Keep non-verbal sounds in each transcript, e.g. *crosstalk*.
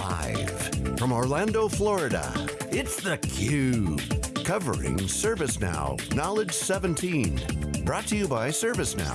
Live from Orlando, Florida, it's theCUBE. Covering ServiceNow Knowledge 17. Brought to you by ServiceNow.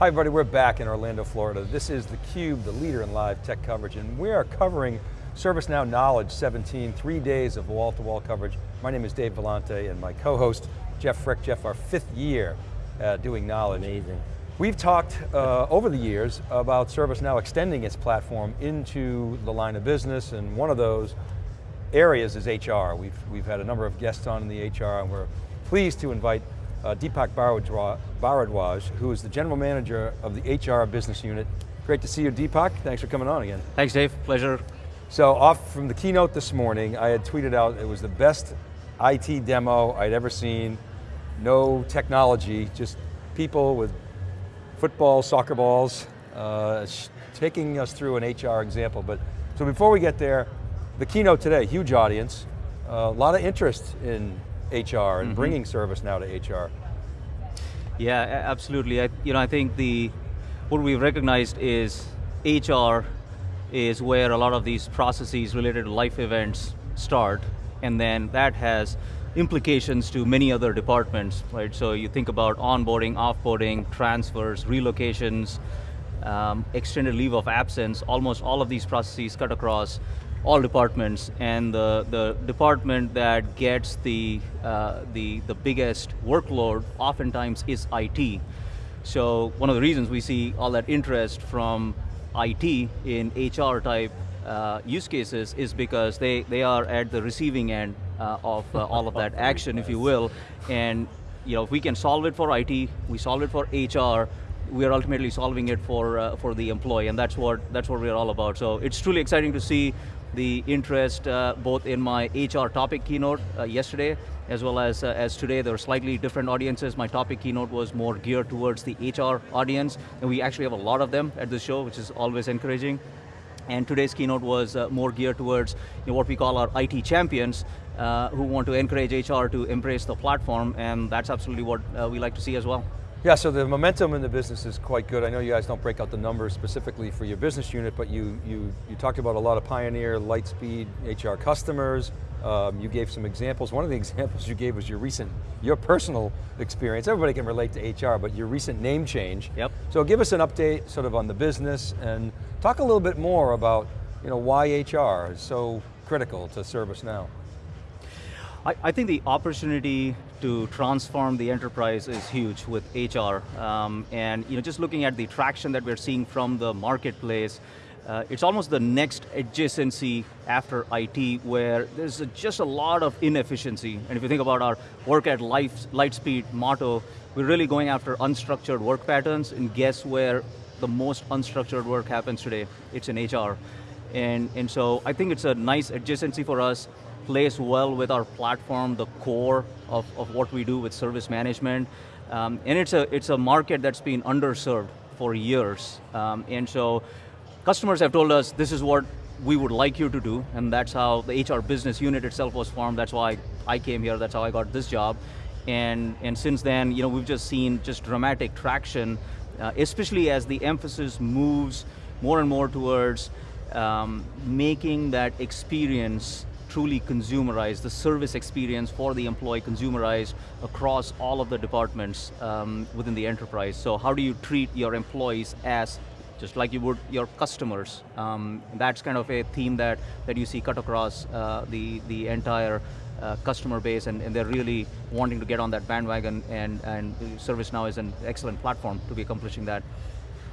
Hi everybody, we're back in Orlando, Florida. This is theCUBE, the leader in live tech coverage, and we are covering ServiceNow Knowledge 17, three days of wall-to-wall -wall coverage. My name is Dave Vellante and my co-host, Jeff Frick. Jeff, our fifth year uh, doing Knowledge. Amazing. We've talked uh, over the years about ServiceNow extending its platform into the line of business, and one of those areas is HR. We've, we've had a number of guests on in the HR, and we're pleased to invite uh, Deepak Bharadwaj, who is the General Manager of the HR Business Unit. Great to see you, Deepak. Thanks for coming on again. Thanks, Dave. Pleasure. So off from the keynote this morning, I had tweeted out it was the best IT demo I'd ever seen. No technology, just people with football, soccer balls, uh, taking us through an HR example. But So before we get there, the keynote today, huge audience, a uh, lot of interest in HR and mm -hmm. bringing ServiceNow to HR. Yeah, absolutely. I, you know, I think the what we've recognized is HR is where a lot of these processes related to life events start, and then that has implications to many other departments, right? So you think about onboarding, offboarding, transfers, relocations, um, extended leave of absence, almost all of these processes cut across all departments, and the, the department that gets the, uh, the, the biggest workload oftentimes is IT. So one of the reasons we see all that interest from IT in HR type uh, use cases is because they, they are at the receiving end of uh, all of that *laughs* action, if you will, and you know, if we can solve it for IT, we solve it for HR, we are ultimately solving it for uh, for the employee, and that's what that's what we're all about. So it's truly exciting to see the interest uh, both in my HR topic keynote uh, yesterday, as well as, uh, as today. There were slightly different audiences. My topic keynote was more geared towards the HR audience, and we actually have a lot of them at the show, which is always encouraging. And today's keynote was uh, more geared towards you know, what we call our IT champions, uh, who want to encourage HR to embrace the platform, and that's absolutely what uh, we like to see as well. Yeah, so the momentum in the business is quite good. I know you guys don't break out the numbers specifically for your business unit, but you, you, you talked about a lot of Pioneer, Lightspeed, HR customers. Um, you gave some examples. One of the *laughs* examples you gave was your recent, your personal experience. Everybody can relate to HR, but your recent name change. Yep. So give us an update sort of on the business and talk a little bit more about you know, why HR is so critical to ServiceNow. I, I, think the opportunity to transform the enterprise is huge with HR. Um, and you know, just looking at the traction that we're seeing from the marketplace, uh, it's almost the next adjacency after IT where there's a, just a lot of inefficiency. And if you think about our work at life, Lightspeed motto, we're really going after unstructured work patterns and guess where the most unstructured work happens today? It's in HR. And, and so I think it's a nice adjacency for us plays well with our platform, the core of, of what we do with service management. Um, and it's a, it's a market that's been underserved for years. Um, and so customers have told us this is what we would like you to do, and that's how the HR business unit itself was formed. That's why I came here, that's how I got this job. And, and since then, you know, we've just seen just dramatic traction, uh, especially as the emphasis moves more and more towards um, making that experience truly consumerized, the service experience for the employee consumerized across all of the departments um, within the enterprise. So how do you treat your employees as just like you would your customers. Um, that's kind of a theme that, that you see cut across uh, the, the entire uh, customer base and, and, they're really wanting to get on that bandwagon and, and ServiceNow is an excellent platform to be accomplishing that.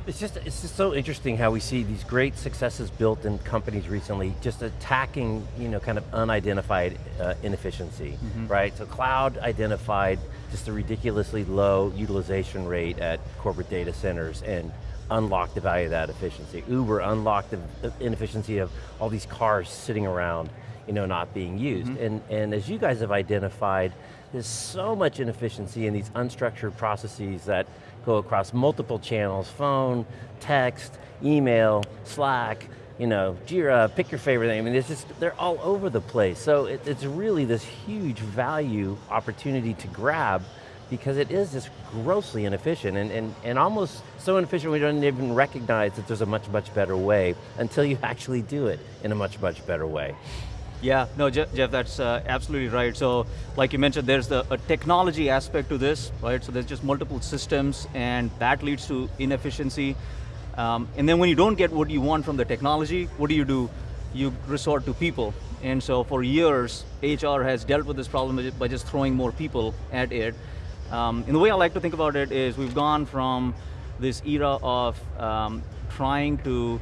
It's just, it's just so interesting how we see these great successes built in companies recently, just attacking, you know, kind of unidentified uh, inefficiency, mm -hmm. right? So cloud identified just a ridiculously low utilization rate at corporate data centers and unlocked the value of that efficiency. Uber unlocked the inefficiency of all these cars sitting around, you know, not being used. Mm -hmm. And, and as you guys have identified, there's so much inefficiency in these unstructured processes that go across multiple channels, phone, text, email, Slack, you know, Jira, pick your favorite thing. I mean, it's just, they're all over the place. So it, it's really this huge value opportunity to grab because it is just grossly inefficient and, and, and almost so inefficient we don't even recognize that there's a much, much better way until you *laughs* actually do it in a much, much better way. Yeah, no, Jeff, Jeff that's uh, absolutely right. So, like you mentioned, there's the a technology aspect to this, right? So there's just multiple systems, and that leads to inefficiency. Um, and then when you don't get what you want from the technology, what do you do? You resort to people. And so for years, HR has dealt with this problem by just throwing more people at it. Um, and the way I like to think about it is we've gone from this era of um, trying to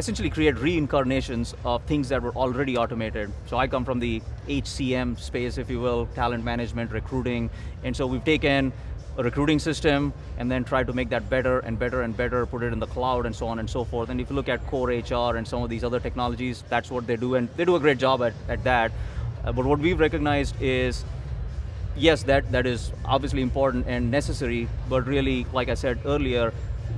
essentially create reincarnations of things that were already automated. So I come from the HCM space, if you will, talent management, recruiting, and so we've taken a recruiting system and then tried to make that better and better and better, put it in the cloud and so on and so forth. And if you look at core HR and some of these other technologies, that's what they do, and they do a great job at, at that. Uh, but what we've recognized is yes, that, that is obviously important and necessary, but really, like I said earlier,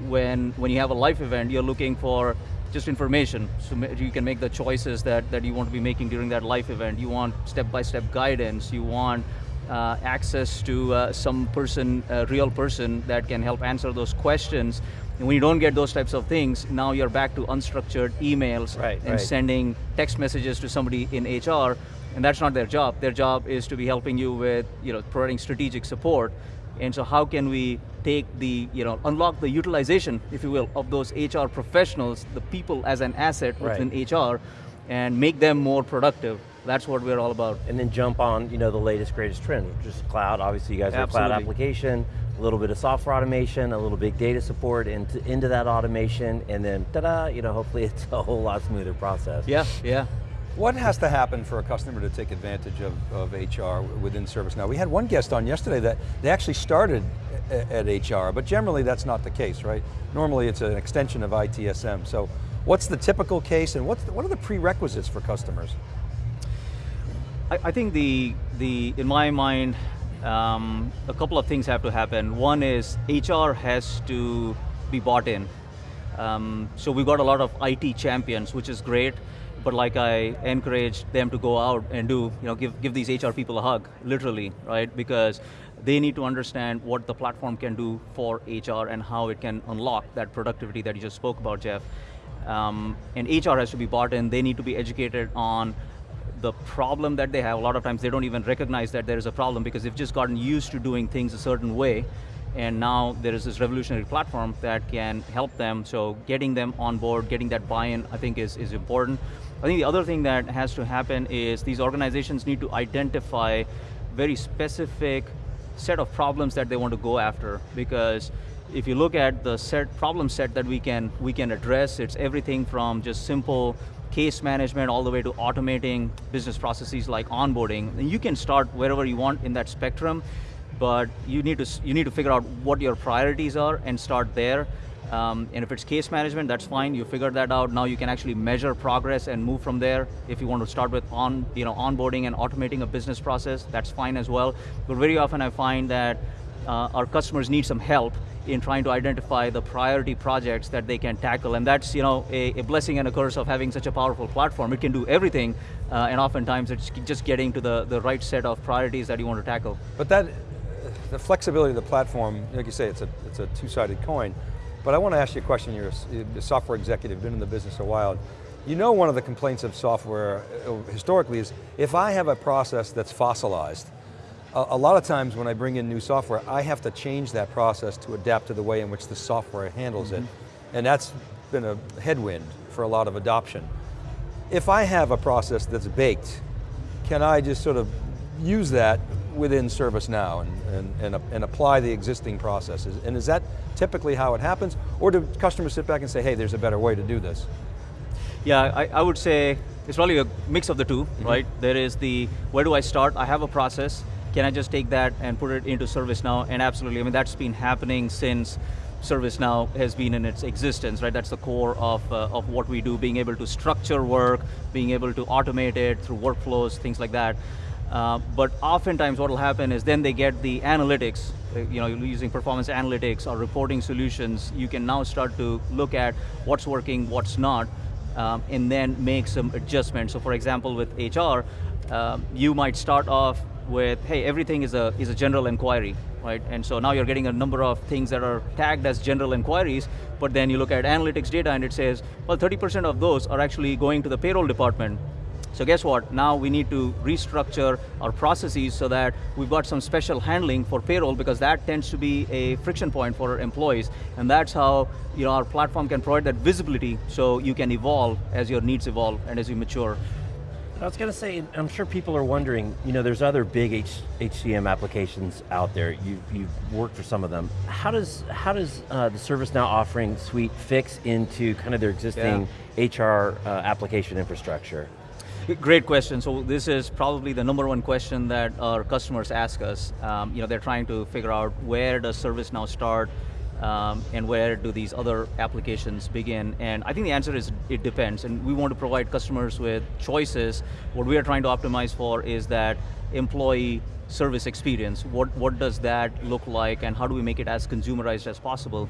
when, when you have a life event, you're looking for just information, so you can make the choices that, that you want to be making during that life event. You want step-by-step -step guidance, you want uh, access to uh, some person, a real person that can help answer those questions. And when you don't get those types of things, now you're back to unstructured emails right, and right. sending text messages to somebody in HR, and that's not their job. Their job is to be helping you with, you know, providing strategic support. And so how can we take the, you know, unlock the utilization, if you will, of those HR professionals, the people as an asset right. within HR, and make them more productive. That's what we're all about. And then jump on, you know, the latest, greatest trend, which is cloud. Obviously, you guys are cloud application, a little bit of software automation, a little big data support into, into that automation, and then ta-da, you know, hopefully *laughs* it's a whole lot smoother process. Yeah, yeah. What has to happen for a customer to take advantage of, of HR within ServiceNow? We had one guest on yesterday that they actually started at HR, but generally that's not the case, right? Normally it's an extension of ITSM. So what's the typical case and what's the, what are the prerequisites for customers? I, I think the, the, in my mind, um, a couple of things have to happen. One is HR has to be bought in. Um, so we've got a lot of IT champions, which is great but like I encourage them to go out and do, you know, give, give these HR people a hug, literally, right? Because they need to understand what the platform can do for HR and how it can unlock that productivity that you just spoke about, Jeff. Um, and HR has to be bought in, they need to be educated on the problem that they have. A lot of times they don't even recognize that there is a problem because they've just gotten used to doing things a certain way and now there is this revolutionary platform that can help them, so getting them on board, getting that buy-in, I think is, is important. I think the other thing that has to happen is these organizations need to identify very specific set of problems that they want to go after because if you look at the set problem set that we can we can address, it's everything from just simple case management all the way to automating business processes like onboarding. And you can start wherever you want in that spectrum, but you need to you need to figure out what your priorities are and start there. Um, and if it's case management, that's fine. You figured that out. Now you can actually measure progress and move from there. If you want to start with on, you know, onboarding and automating a business process, that's fine as well. But very often I find that uh, our customers need some help in trying to identify the priority projects that they can tackle. And that's you know, a, a blessing and a curse of having such a powerful platform. It can do everything, uh, and oftentimes it's just getting to the, the right set of priorities that you want to tackle. But that, the flexibility of the platform, like you say, it's a, it's a two-sided coin. But I want to ask you a question, you're a software executive, been in the business a while. You know one of the complaints of software uh, historically is, if I have a process that's fossilized, a, lot of times when I bring in new software, I have to change that process to adapt to the way in which the software handles mm -hmm. it. Mm-hmm. And that's been a headwind for a lot of adoption. If I have a process that's baked, can I just sort of use that within ServiceNow and, and, and, and, apply the existing processes. And is that typically how it happens? Or do customers sit back and say, hey, there's a better way to do this? Yeah, I, I would say it's probably a mix of the 2 mm -hmm. right? There is the, where do I start? I have a process. Can I just take that and put it into ServiceNow? And absolutely, I mean, that's been happening since ServiceNow has been in its existence, right? That's the core of, uh, of what we do, being able to structure work, being able to automate it through workflows, things like that. Uh, but oftentimes what will happen is then they get the analytics, uh, you know, using performance analytics or reporting solutions, you can now start to look at what's working, what's not, um, and then make some adjustments. So for example, with HR, um, you might start off with, hey, everything is a, is a general inquiry, right? And so now you're getting a number of things that are tagged as general inquiries, but then you look at analytics data and it says, well, 30% of those are actually going to the payroll department. So guess what, now we need to restructure our processes so that we've got some special handling for payroll because that tends to be a friction point for our employees. And that's how you know, our platform can provide that visibility so you can evolve as your needs evolve and as you mature. I was going to say, I'm sure people are wondering, you know, there's other big H HCM applications out there. You've, you've worked for some of them. How does, how does uh, the ServiceNow offering suite fix into kind of their existing yeah. HR uh, application infrastructure? Great question. So this is probably the number one question that our customers ask us. Um, you know, they're trying to figure out where does ServiceNow start, um, and where do these other applications begin? And I think the answer is it depends, and we want to provide customers with choices. What we are trying to optimize for is that employee service experience. What, what does that look like and how do we make it as consumerized as possible?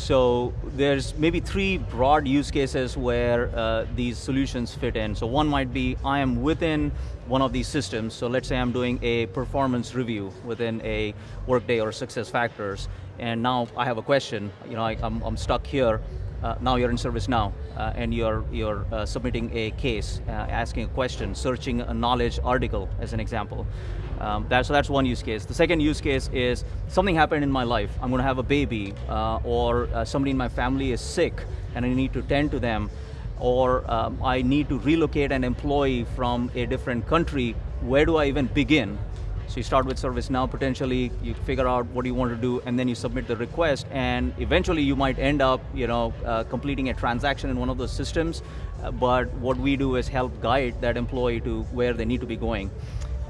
So there's maybe three broad use cases where uh, these solutions fit in. So one might be, I am within one of these systems. So let's say I'm doing a performance review within a Workday or SuccessFactors, and now I have a question, you know, I, am stuck here, uh, now you're in ServiceNow, uh, and you're, you're uh, submitting a case, uh, asking a question, searching a knowledge article, as an example. Um, that, so that's one use case. The second use case is something happened in my life. I'm going to have a baby, uh, or uh, somebody in my family is sick, and I need to tend to them, or um, I need to relocate an employee from a different country. Where do I even begin? So you start with ServiceNow potentially, you figure out what you want to do, and then you submit the request, and eventually you might end up you know, uh, completing a transaction in one of those systems, uh, but what we do is help guide that employee to where they need to be going.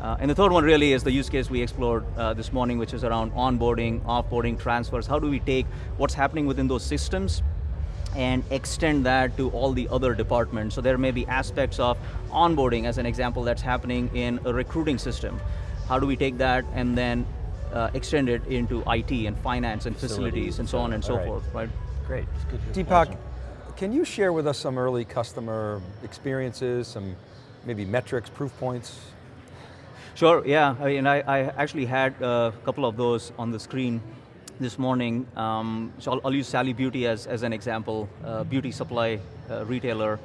Uh, and the third one really is the use case we explored uh, this morning, which is around onboarding, offboarding, transfers. How do we take what's happening within those systems and extend that to all the other departments. So there may be aspects of onboarding, as an example, that's happening in a recruiting system. How do we take that and then uh, extend it into IT and finance and facilities, facilities and so on and so right. forth, right? Great, Deepak, can you share with us some early customer experiences, some maybe metrics, proof points? Sure, yeah, I mean, I, I actually had a couple of those on the screen this morning. Um, so I'll, I'll, use Sally Beauty as, as an example, beauty supply uh, retailer.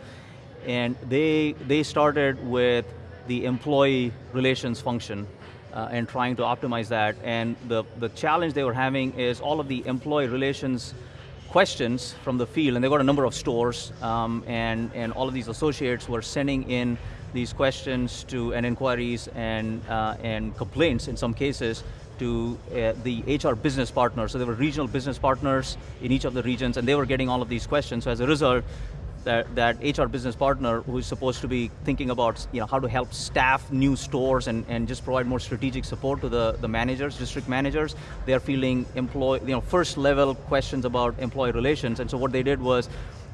And they, they started with the employee relations function uh, and trying to optimize that. And the, the challenge they were having is all of the employee relations questions from the field, and they got a number of stores, um, and, and all of these associates were sending in these questions to and inquiries and, uh, and complaints in some cases to uh, the HR business partners. So there were regional business partners in each of the regions and they were getting all of these questions. So as a result, that, that HR business partner who's supposed to be thinking about you know, how to help staff new stores and, and just provide more strategic support to the, the managers, district managers, they're feeling employee, you know, first level questions about employee relations. And so what they did was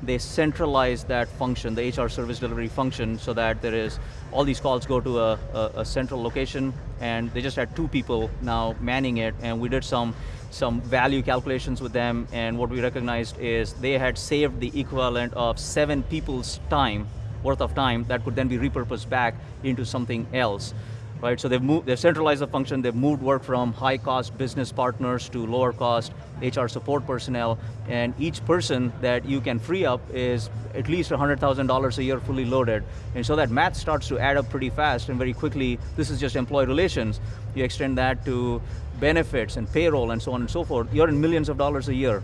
they centralized that function, the HR service delivery function, so that there is, all these calls go to a, a, a, central location, and they just had two people now manning it, and we did some, some value calculations with them, and what we recognized is they had saved the equivalent of seven people's time, worth of time, that could then be repurposed back into something else right? So they've moved, they've centralized the function, they've moved work from high cost business partners to lower cost HR support personnel, and each person that you can free up is at least $100,000 a year fully loaded. And so that math starts to add up pretty fast and very quickly, this is just employee relations. You extend that to benefits and payroll and so on and so forth, you're in millions of dollars a year.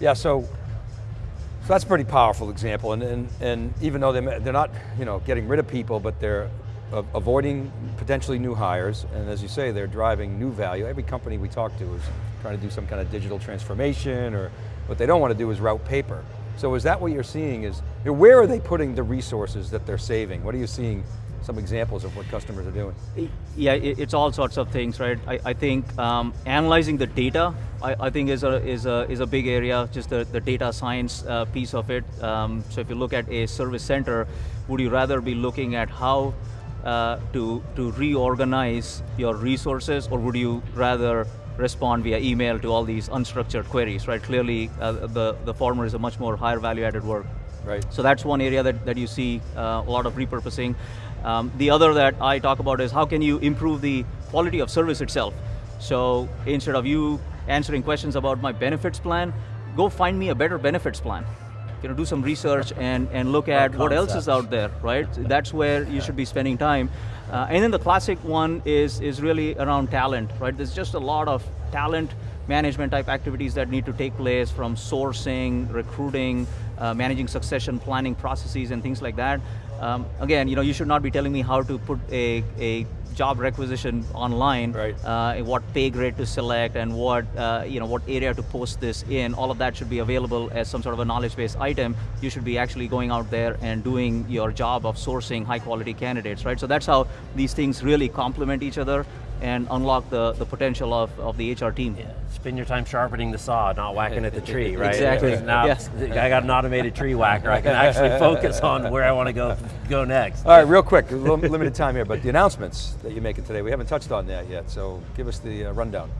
Yeah, so so that's a pretty powerful example, and, and, and even though they're, they're not you know, getting rid of people, but they're avoiding potentially new hires, and as you say, they're driving new value. Every company we talk to is trying to do some kind of digital transformation, or what they don't want to do is route paper. So is that what you're seeing is, you know, where are they putting the resources that they're saving? What are you seeing some examples of what customers are doing? Yeah, it's all sorts of things, right? I, I think um, analyzing the data, I, I, think is a, is, a, is a big area, just the, the data science uh, piece of it. Um, so if you look at a service center, would you rather be looking at how uh, to, to reorganize your resources or would you rather respond via email to all these unstructured queries, right? Clearly, uh, the, the former is a much more higher value added work. Right. So that's one area that, that you see uh, a lot of repurposing. Um, the other that I talk about is how can you improve the quality of service itself. So instead of you answering questions about my benefits plan, go find me a better benefits plan. You know, do some research and, and look at what else is out there, right? That's where you should be spending time. Uh, and then the classic one is, is really around talent, right? There's just a lot of talent management type activities that need to take place from sourcing, recruiting, uh, managing succession planning processes and things like that. Um, again, you know, you should not be telling me how to put a, a job requisition online, right. uh, what pay grade to select and what, uh, you know, what area to post this in, all of that should be available as some sort of a knowledge-based item. You should be actually going out there and doing your job of sourcing high quality candidates, right? So that's how these things really complement each other and unlock the, the potential of, of the HR team. Yeah. Spend your time sharpening the saw, not whacking at the tree, right? Exactly. Now, yes. I got an automated tree whacker. I can actually focus on where I want to go go next. All right, real quick, limited time here, but the announcements that you're making today, we haven't touched on that yet, so give us the uh, rundown.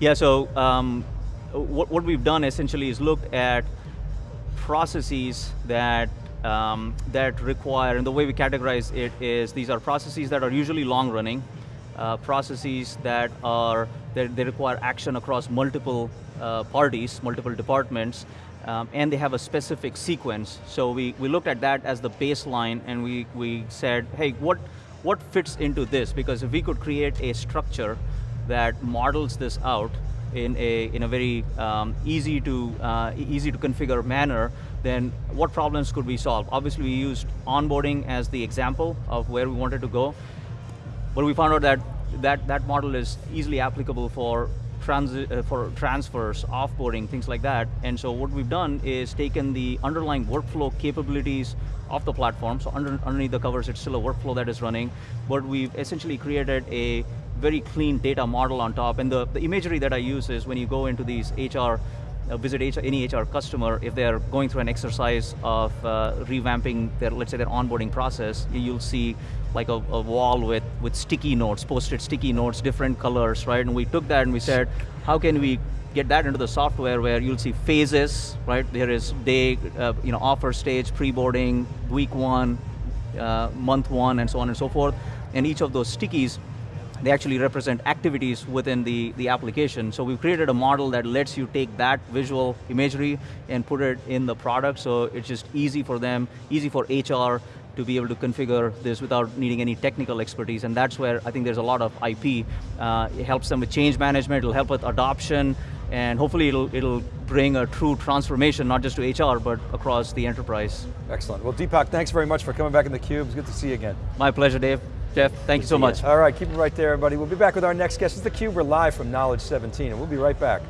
Yeah, so um, what, what we've done essentially is looked at processes that um, that require, and the way we categorize it is these are processes that are usually long running, uh, processes that are, that they require action across multiple uh, parties, multiple departments, um, and they have a specific sequence. So we, we looked at that as the baseline and we, we said, hey, what, what fits into this? Because if we could create a structure that models this out in a, in a very um, easy, to, uh, easy to configure manner, then what problems could we solve? Obviously we used onboarding as the example of where we wanted to go. But we found out that that, that model is easily applicable for, transi uh, for transfers, offboarding, things like that. And so what we've done is taken the underlying workflow capabilities of the platform, so under, underneath the covers it's still a workflow that is running, but we've essentially created a very clean data model on top. And the, the imagery that I use is when you go into these HR visit HR, any HR customer, if they're going through an exercise of uh, revamping their, let's say their onboarding process, you'll see like a, a, wall with, with sticky notes, posted sticky notes, different colors, right? And we took that and we said, how can we get that into the software where you'll see phases, right? There is day, uh, you know, offer stage, pre-boarding, week one, uh, month one, and so on and so forth. And each of those stickies they actually represent activities within the, the application. So we've created a model that lets you take that visual imagery and put it in the product, so it's just easy for them, easy for HR to be able to configure this without needing any technical expertise, and that's where I think there's a lot of IP. Uh, it helps them with change management, it'll help with adoption, and hopefully it'll, it'll bring a true transformation, not just to HR, but across the enterprise. Excellent. Well, Deepak, thanks very much for coming back in the Cube. It's good to see you again. My pleasure, Dave. Jeff, thank you so much. All right, keep it right there, everybody. We'll be back with our next guest. It's theCUBE, we're live from Knowledge 17, and we'll be right back.